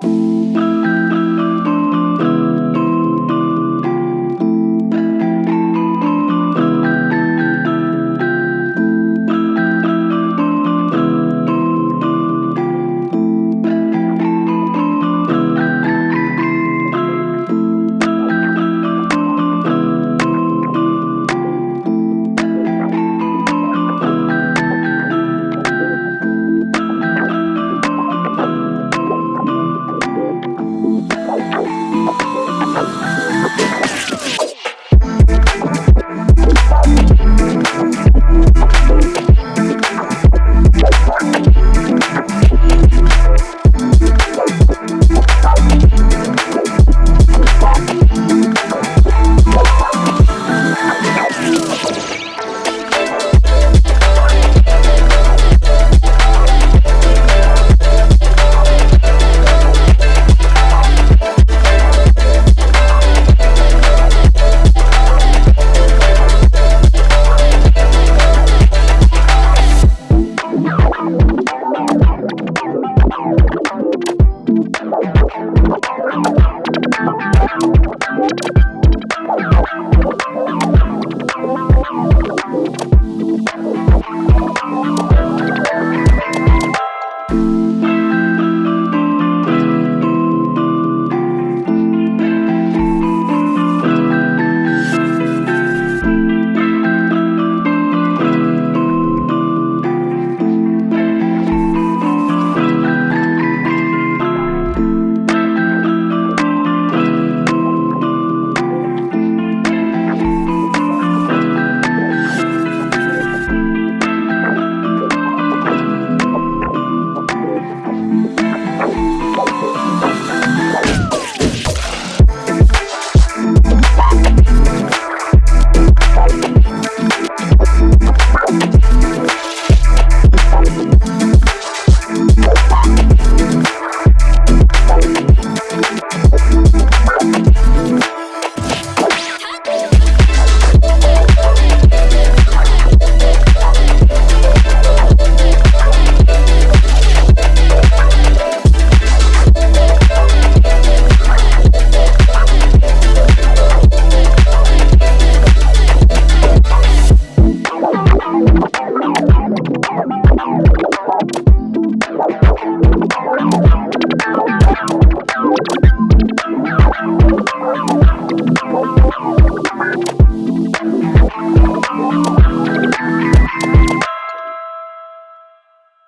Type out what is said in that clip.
Bye. Bye.